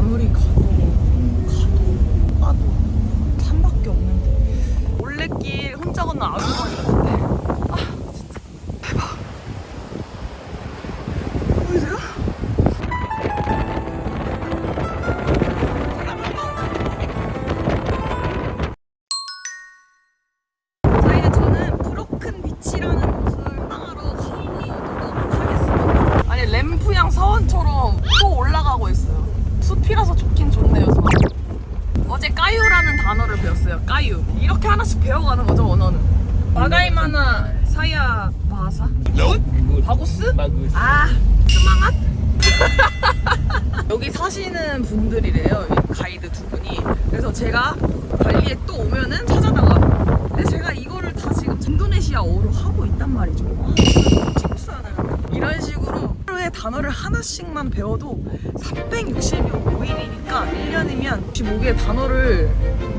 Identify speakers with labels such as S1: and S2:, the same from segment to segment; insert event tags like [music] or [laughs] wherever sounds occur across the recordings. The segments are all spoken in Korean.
S1: 아무리 가도 가도 가도 산밖에 없는데. 올레길 혼자 건너 아주머니 같은데 단어를 배웠어요. 까유. 이렇게 하나씩 배워가는 거죠 언어는. 마가이마나 사야 마하사 바고스? 아 스마맛? [laughs] 여기 사시는 분들이래요 이 가이드 두 분이. 그래서 제가 발리에 또 오면은 찾아다가. 근데 제가 이거를 다 지금 인도네시아어로 하고 있단 말이죠 단어를 하나씩만 배워도 365일이니까 1년이면 65개의 단어를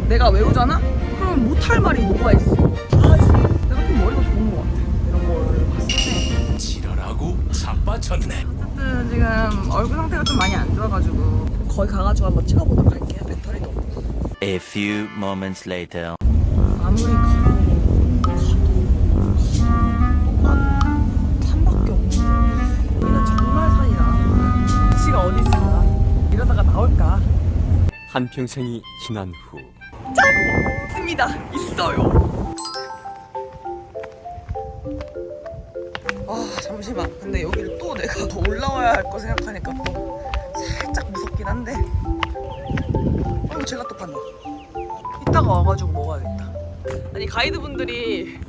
S1: 내가 외우잖아? 그럼 못할 말이 뭐가 있어 다 하지 내가 좀 머리가 좋은 것 같아 이런 거를 봤을 때
S2: 지랄하고 자빠졌네.
S1: 어쨌든 지금 얼굴 상태가 좀 많이 안 좋아가지고 거기 가가지고 한번 찍어보도록 할게요 배터리도 없고
S3: A few moments later.
S1: 아무리
S4: 한평생이 지난 후
S1: 있습니다. 있어요. 아 잠시만. 근데 여기를 또 내가 더 올라와야 할 거 생각하니까 또 살짝 무섭긴 한데. 어 제가 또 봤네 이따가 와가지고 먹어야겠다. 아니 가이드분들이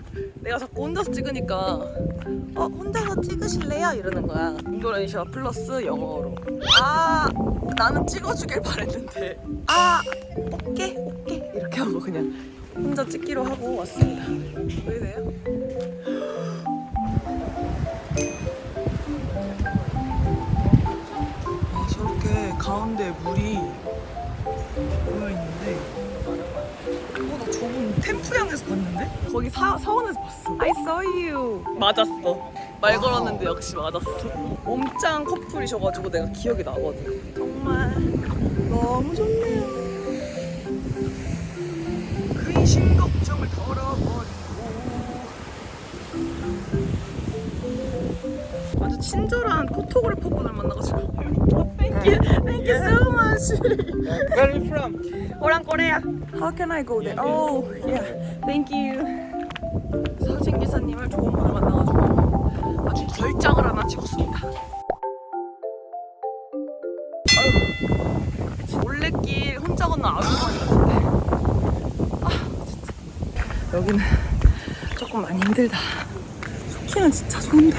S1: 내가 자꾸 혼자서 찍으니까 어 혼자서 찍으실래요? 이러는 거야. 인도네시아 플러스 영어로. 아 나는 찍어주길 바랬는데. 아 오케이 오케이. 이렇게 하고 그냥 혼자 찍기로 하고 왔습니다. 보이세요? 아 저렇게 가운데 물이 모여 있는데. 어, 나 저분 템프양에서 봤는데? 거기 사, 사원에서 봤어. I saw you. 맞았어. 말 걸었는데 역시 맞았어. 몸짱 커플이셔가지고 내가 기억이 나거든. 정말 너무 좋네요. 근심 걱정을 덜어버리고 아주 친절한 포토그래퍼분을 만나가지고 you, thank you so
S5: Where are you from?
S1: 오랑 코레아. How can I go there? Oh, yeah. Thank you. 사진 기사님을 좋은 분을 만나가지고 아주 걸작을 하나 찍었습니다. 올레길 혼자 건너 아주머니 같은데. 아, 진짜. 여기는 조금 많이 힘들다. 좋기는 진짜 좋은데.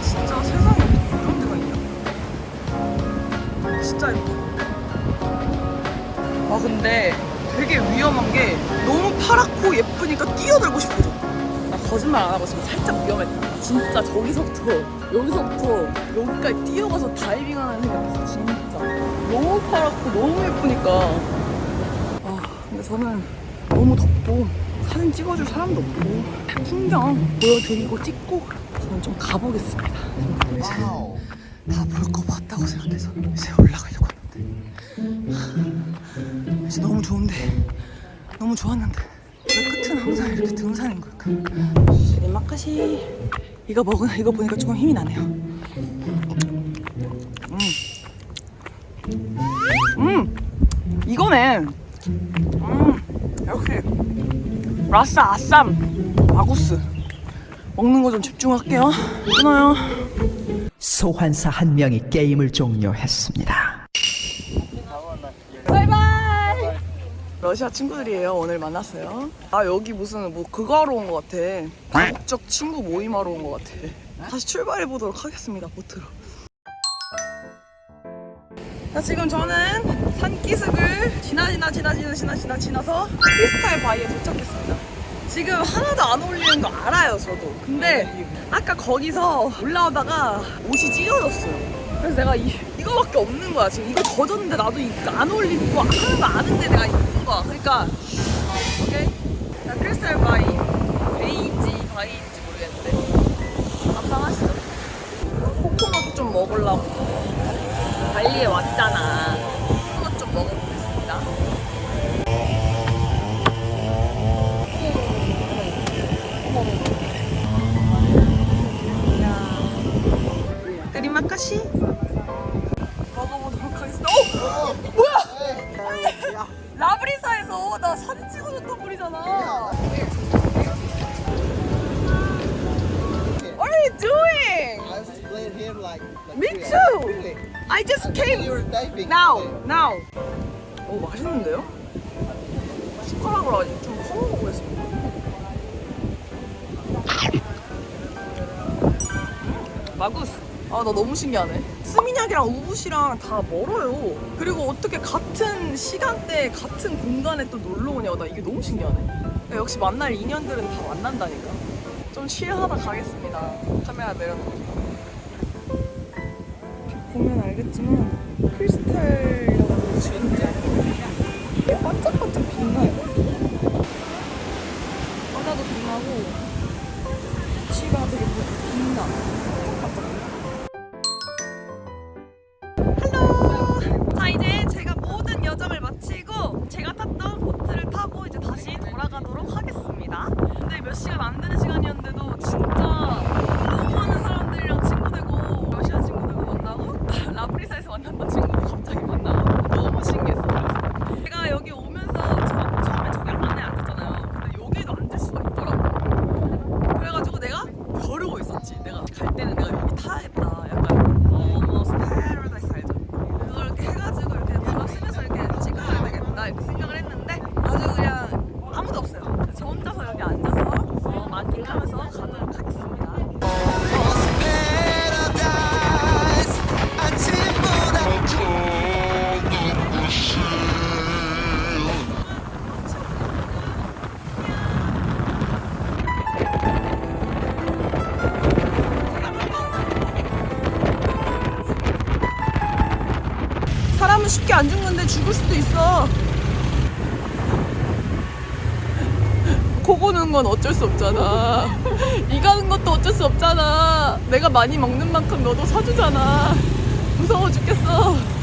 S1: 아 진짜 세상에 이런 데가 있냐? 진짜 예뻐 아 근데 되게 위험한 게 너무 파랗고 예쁘니까 뛰어들고 싶어져. 나 거짓말 안 하고 지금 살짝 위험했다 진짜 저기서부터 여기서부터 여기까지 뛰어가서 다이빙 하는 생각했어 진짜. 너무 파랗고 너무 예쁘니까. 아, 근데 저는 너무 덥고 사진 찍어줄 사람도 없고 풍경 보여드리고 찍고 저는 좀 가보겠습니다. 이제 다 볼 거 봤다고 생각해서 이제 올라가려고 하는데 이제 너무 좋은데 너무 좋았는데 왜 끝은 항상 이렇게 등산인 걸까? 마카시 이거 먹은 이거 보니까 조금 힘이 나네요. 음, 음, 이거네. 음, 역시 라싸 아쌈 마구스 먹는 거 좀 집중할게요. 끊어요.
S6: 소환사 한 명이 게임을 종료했습니다.
S1: 바이바이! 러시아 친구들이에요. 오늘 만났어요. 아 여기 무슨 뭐 그거 하러 온 것 같아. 다국적 친구 모임하러 온 것 같아. 다시 출발해 보도록 하겠습니다 보트로. 자 지금 저는 산기슭을 지나 지나 지나 지나 지나 지나 지나서 크리스탈 바위에 도착했습니다 지금 하나도 안 어울리는 거 알아요 저도. 근데 아까 거기서 올라오다가 옷이 찢어졌어요. 그래서 내가 이, 이거밖에 없는 거야 지금. 이거 젖었는데 나도 안 어울리는 거 하는 거 아는데 내가 입는 거야 그러니까 오케이? 자 Crystal Bay. 베이인지 바이인지 모르겠는데. 감상하시죠. 코코넛 좀 먹으려고 드리마카시 먹어보도록 하겠습니다. 어! 뭐야! 라브리사에서 나 사진 찍어줬던 분이잖아. What are you doing?
S5: I was playing here like, like
S1: Me too.
S5: Really?
S1: I just came
S5: You were diving.
S1: now, now. 오 맛있는데요? 숟가락으로 아직 좀 퍼먹어 보겠습니다. 마구스. 아, 나 너무 신기하네. 스미냑이랑 우붓이랑 다 멀어요. 그리고 어떻게 같은 시간대에 같은 공간에 또 놀러 오냐. 나 이게 너무 신기하네. 야, 역시 만날 인연들은 다 만난다니까. 좀 칠하다 가겠습니다. 카메라 내려놓고. 보면 알겠지만 크리스탈이라고 진짜 이게 반짝반짝 빛나요. 바다도 빛나고 지가 되게 빛나. 몇 시간 안 되는 시간이었는데도 진짜 쉽게 안 죽는데 죽을 수도 있어. 코 고는 건 어쩔 수 없잖아. 이 가는 것도 어쩔 수 없잖아. 내가 많이 먹는 만큼 너도 사주잖아. 무서워 죽겠어.